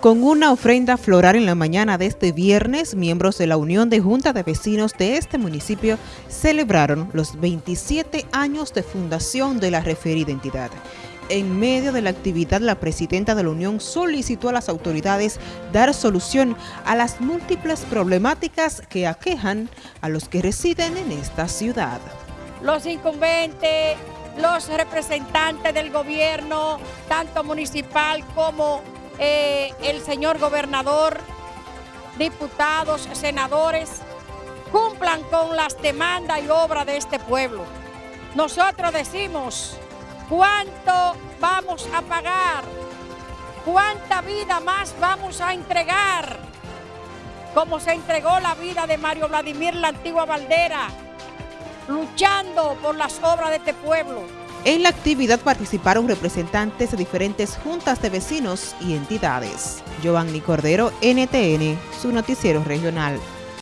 Con una ofrenda floral en la mañana de este viernes, miembros de la Unión de Junta de Vecinos de este municipio celebraron los 27 años de fundación de la referida entidad. En medio de la actividad, la presidenta de la Unión solicitó a las autoridades dar solución a las múltiples problemáticas que aquejan a los que residen en esta ciudad. Los incumbentes, los representantes del gobierno, tanto municipal como eh, el señor gobernador, diputados, senadores, cumplan con las demandas y obras de este pueblo. Nosotros decimos cuánto vamos a pagar, cuánta vida más vamos a entregar, como se entregó la vida de Mario Vladimir la antigua Valdera, luchando por las obras de este pueblo. En la actividad participaron representantes de diferentes juntas de vecinos y entidades. Giovanni Cordero, NTN, su noticiero regional.